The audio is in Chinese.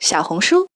小红书